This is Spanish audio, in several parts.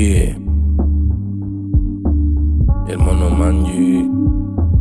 Yeah. El mono manji.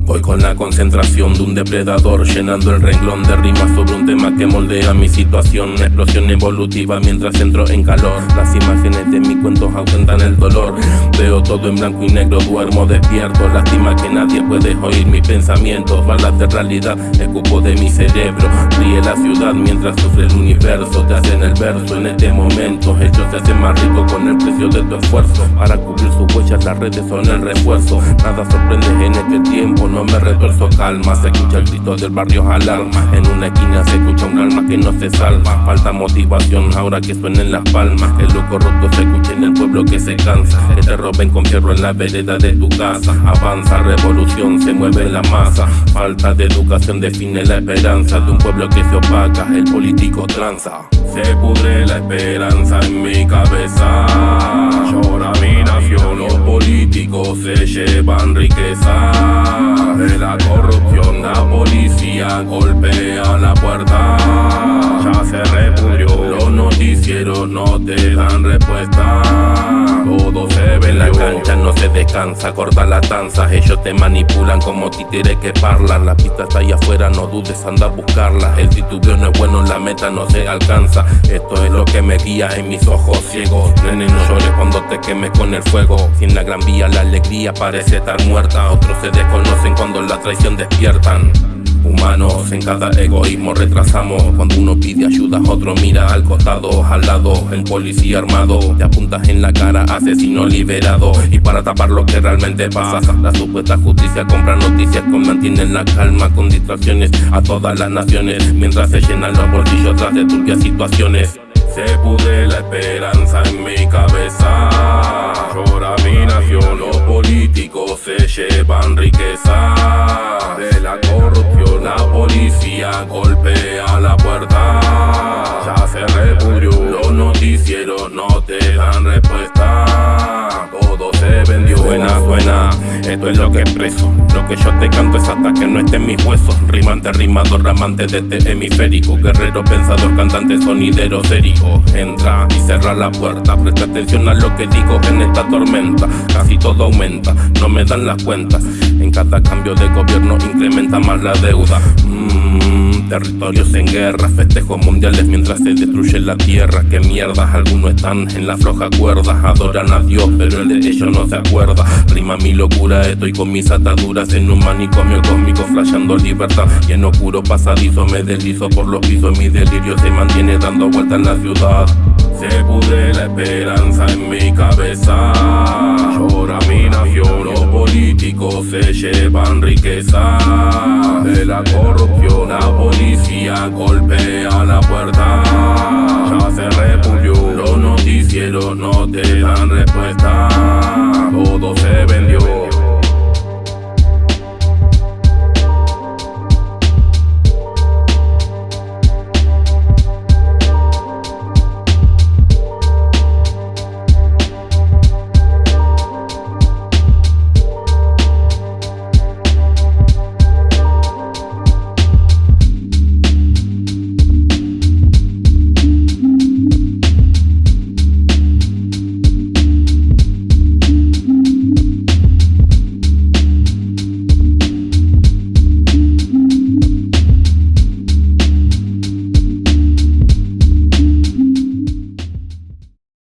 Voy con la concentración de un depredador Llenando el renglón de rimas sobre un tema que moldea mi situación. Explosión evolutiva mientras entro en calor. Las imágenes de mis cuentos aumentan el dolor. Veo todo en blanco y negro, duermo despierto. Lástima que nadie puede oír mis pensamientos. Balas de realidad, escupo de mi cerebro. Ríe la ciudad mientras sufre el universo. Te hacen el verso en este momento. Ellos se hacen más rico con el precio de tu esfuerzo. Para cubrir sus huellas las redes son el refuerzo. Nada sorprende en este tiempo, no me retuerzo calma. Se escucha el grito del barrio alarma. En una esquina se escucha un alma que no se salva. Falta motivación ahora que suenen las palmas. El loco roto se escucha en el pueblo que se cansa. Que te roben con fierro en la vereda de tu casa. Avanza revolución, se mueve la masa. Falta de educación define la esperanza De un pueblo que se opaca, el político tranza Se pudre la esperanza en mi cabeza. Llora mi nación, los políticos se llevan riqueza. De la corrupción La policía golpea la puerta. Ya se repudrió Los noticieros no te dan respuesta en la cancha, no se descansa Corta la danza, ellos te manipulan como títeres que parlan. La pista está ahí afuera, no dudes, anda a buscarla. El titubeo no es bueno, la meta no se alcanza. Esto es lo que me guía en mis ojos ciegos. Nene, no llores cuando te quemes con el fuego. Sin la gran vía la alegría parece estar muerta. Otros se desconocen cuando la traición despiertan Humanos en cada egoísmo retrasamos. Cuando uno pide ayuda, otro mira al costado Al lado, el policía armado. Te apuntas en la cara, asesino liberado. Y para tapar lo que realmente pasa La supuesta justicia compra noticias que mantienen la calma Con distracciones a todas las naciones. Mientras se llenan los bolsillos tras de turbias situaciones. Se pude la esperanza en mi cabeza. Llora mi nación, los políticos se llevan riqueza no te dan respuesta. Todo se vendió. Buena, buena, esto es lo que expreso. Lo que yo te canto es hasta que no esté en mis huesos. Rimante, rimador, ramante de este hemisférico. Guerrero, pensador, cantante, sonidero, serio Entra y cerra la puerta. Presta atención a lo que digo en esta tormenta. Casi todo aumenta, no me dan las cuentas. En cada cambio de gobierno incrementa más la deuda. Mmm, territorios en guerra Festejos mundiales mientras se destruye la tierra. Qué mierda, algunos están en la floja cuerda Adoran a Dios, pero el de ellos no se acuerda. Rima mi locura, estoy con mis ataduras En un manicomio cósmico flasheando libertad. Y en oscuro pasadizo me deslizo por los pisos Mi delirio se mantiene dando vuelta en la ciudad. Se pudre la esperanza en mi cabeza. Llora mi nación, los políticos se llevan riqueza La corrupción la policía golpea la puerta. Ya se repudió, los noticieros no te dan respuesta. Todo se vendió